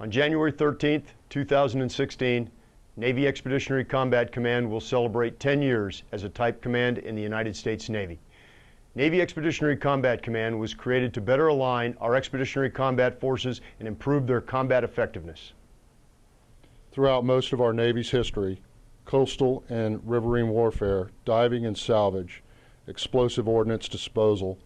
On January 13th, 2016, Navy Expeditionary Combat Command will celebrate 10 years as a type command in the United States Navy. Navy Expeditionary Combat Command was created to better align our expeditionary combat forces and improve their combat effectiveness. Throughout most of our Navy's history, coastal and riverine warfare, diving and salvage, explosive ordnance disposal,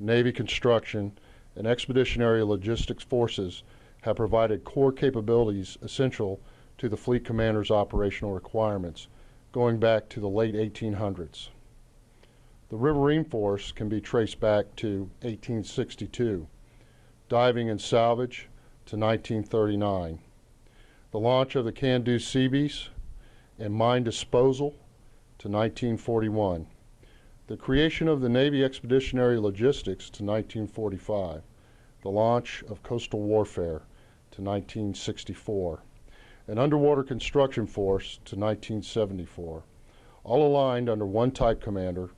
Navy construction, and expeditionary logistics forces have provided core capabilities essential to the fleet commander's operational requirements, going back to the late 1800s. The Riverine Force can be traced back to 1862, diving and salvage to 1939, the launch of the Can-Do Seabees and mine disposal to 1941, the creation of the Navy Expeditionary Logistics to 1945, the launch of coastal warfare to 1964, an underwater construction force to 1974, all aligned under one type commander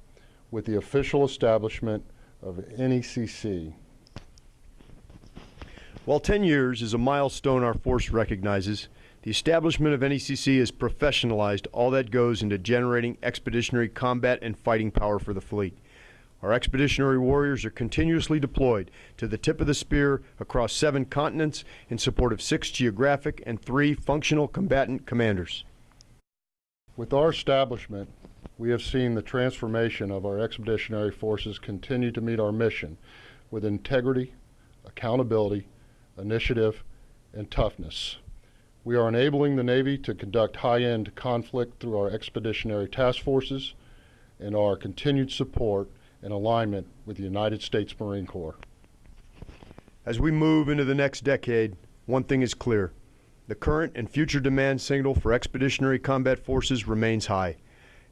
with the official establishment of NECC. While 10 years is a milestone our force recognizes, the establishment of NECC has professionalized all that goes into generating expeditionary combat and fighting power for the fleet. Our expeditionary warriors are continuously deployed to the tip of the spear across seven continents in support of six geographic and three functional combatant commanders. With our establishment, we have seen the transformation of our expeditionary forces continue to meet our mission with integrity, accountability, initiative, and toughness. We are enabling the Navy to conduct high-end conflict through our expeditionary task forces and our continued support and alignment with the United States Marine Corps. As we move into the next decade, one thing is clear. The current and future demand signal for expeditionary combat forces remains high.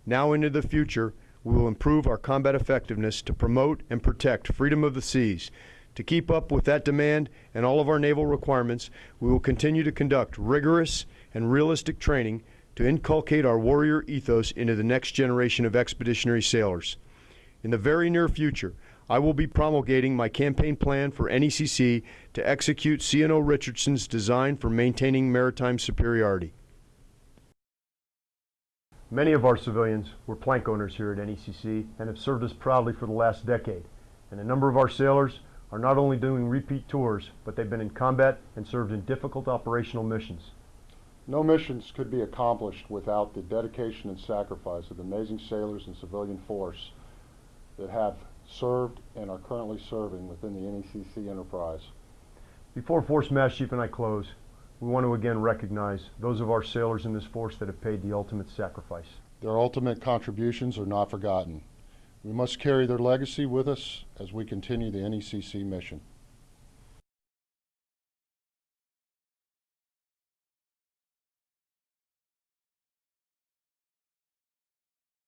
Now into the future, we will improve our combat effectiveness to promote and protect freedom of the seas. To keep up with that demand and all of our naval requirements, we will continue to conduct rigorous and realistic training to inculcate our warrior ethos into the next generation of expeditionary sailors. In the very near future, I will be promulgating my campaign plan for NECC to execute CNO Richardson's design for maintaining maritime superiority. Many of our civilians were plank owners here at NECC and have served us proudly for the last decade. And a number of our sailors are not only doing repeat tours, but they've been in combat and served in difficult operational missions. No missions could be accomplished without the dedication and sacrifice of the amazing sailors and civilian force that have served and are currently serving within the NECC enterprise. Before Force Master Chief and I close, we want to again recognize those of our sailors in this force that have paid the ultimate sacrifice. Their ultimate contributions are not forgotten. We must carry their legacy with us as we continue the NECC mission.